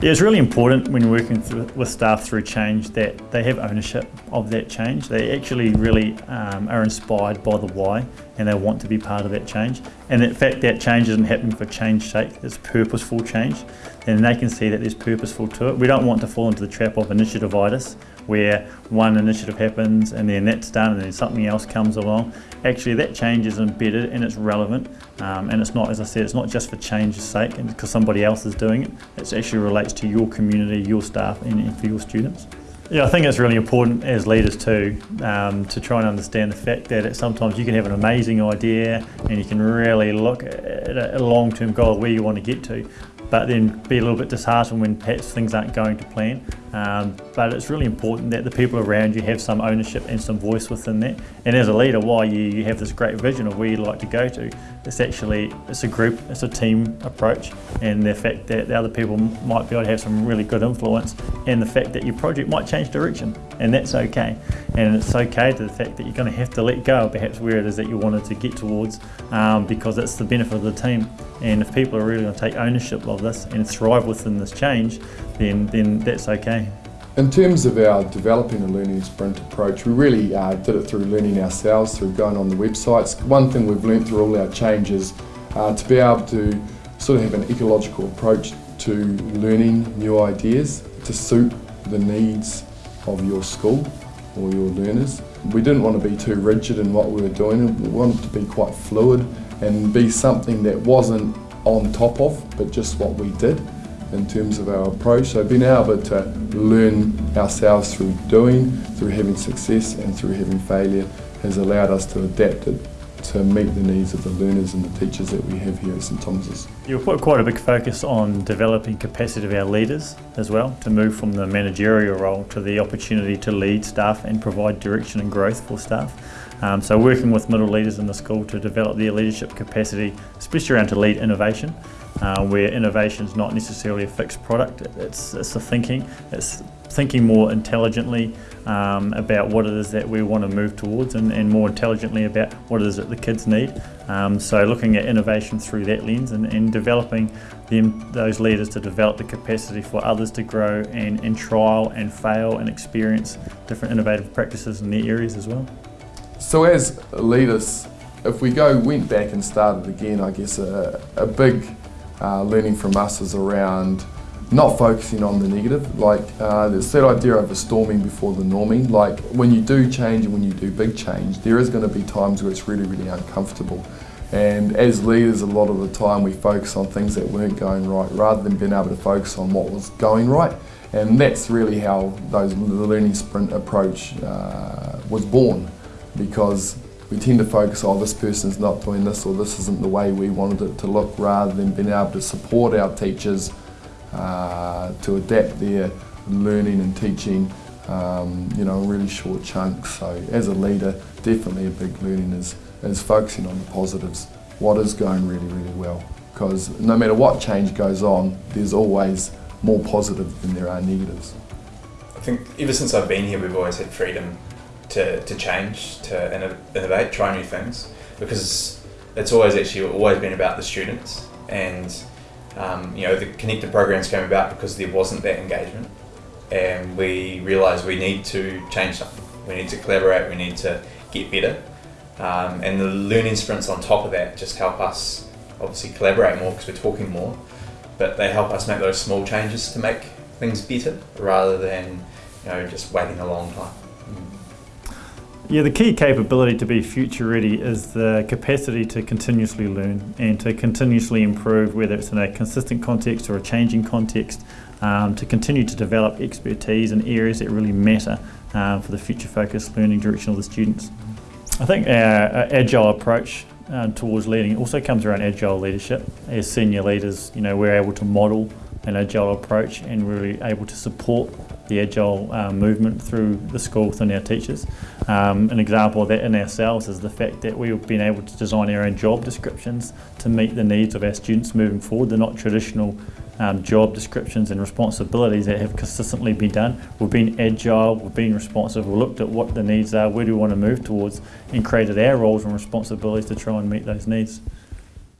Yeah, it's really important when you're working through, with staff through change that they have ownership of that change. They actually really um, are inspired by the why and they want to be part of that change. And in fact, that change isn't happening for change's sake, it's purposeful change. And they can see that there's purposeful to it. We don't want to fall into the trap of initiative-itis, where one initiative happens and then that's done and then something else comes along. Actually, that change is embedded and it's relevant. Um, and it's not, as I said, it's not just for change's sake and because somebody else is doing it. It actually relates to your community, your staff, and, and for your students. Yeah, I think it's really important as leaders too um, to try and understand the fact that sometimes you can have an amazing idea and you can really look at a long-term goal where you want to get to, but then be a little bit disheartened when perhaps things aren't going to plan. Um, but it's really important that the people around you have some ownership and some voice within that. And as a leader, while you, you have this great vision of where you'd like to go to, it's actually, it's a group, it's a team approach. And the fact that the other people might be able to have some really good influence and the fact that your project might change direction and that's okay. And it's okay to the fact that you're going to have to let go perhaps where it is that you wanted to get towards um, because it's the benefit of the team. And if people are really going to take ownership of this and thrive within this change, then, then that's okay. In terms of our developing a learning sprint approach, we really uh, did it through learning ourselves, through going on the websites. One thing we've learned through all our changes uh, to be able to sort of have an ecological approach to learning new ideas to suit the needs of your school or your learners. We didn't want to be too rigid in what we were doing, we wanted to be quite fluid and be something that wasn't on top of, but just what we did in terms of our approach. So being able to learn ourselves through doing, through having success and through having failure has allowed us to adapt it to meet the needs of the learners and the teachers that we have here at St Thomas's. You've put quite a big focus on developing capacity of our leaders as well, to move from the managerial role to the opportunity to lead staff and provide direction and growth for staff. Um, so working with middle leaders in the school to develop their leadership capacity, especially around to lead innovation, uh, where innovation is not necessarily a fixed product, it's, it's the thinking, it's thinking more intelligently um, about what it is that we want to move towards and, and, more intelligently about what it is that the kids need. Um, so looking at innovation through that lens and, and developing them, those leaders to develop the capacity for others to grow and, and trial and fail and experience different innovative practices in their areas as well. So as leaders, if we go went back and started again, I guess a, a big uh, learning from us is around not focusing on the negative. Like uh, it's that idea of a storming before the norming. Like when you do change and when you do big change, there is going to be times where it's really, really uncomfortable. And as leaders, a lot of the time we focus on things that weren't going right rather than being able to focus on what was going right. And that's really how those, the learning sprint approach uh, was born because we tend to focus, oh, this person's not doing this or this isn't the way we wanted it to look rather than being able to support our teachers uh, to adapt their learning and teaching um, you know, in really short chunks. So as a leader, definitely a big learning is, is focusing on the positives. What is going really, really well? Because no matter what change goes on, there's always more positive than there are negatives. I think ever since I've been here, we've always had freedom to, to change, to innovate, try new things, because it's always actually always been about the students and um, you know, the connected programs came about because there wasn't that engagement and we realised we need to change something. We need to collaborate, we need to get better. Um, and the learning sprints on top of that just help us obviously collaborate more because we're talking more, but they help us make those small changes to make things better rather than you know just waiting a long time. Yeah, the key capability to be future ready is the capacity to continuously learn and to continuously improve, whether it's in a consistent context or a changing context, um, to continue to develop expertise in areas that really matter uh, for the future focused learning direction of the students. I think our, our agile approach uh, towards leading also comes around agile leadership. As senior leaders, you know, we're able to model an agile approach and really able to support the agile uh, movement through the school within our teachers. Um, an example of that in ourselves is the fact that we've been able to design our own job descriptions to meet the needs of our students moving forward. They're not traditional um, job descriptions and responsibilities that have consistently been done. We've been agile, we've been responsive, we've looked at what the needs are, where do we want to move towards and created our roles and responsibilities to try and meet those needs.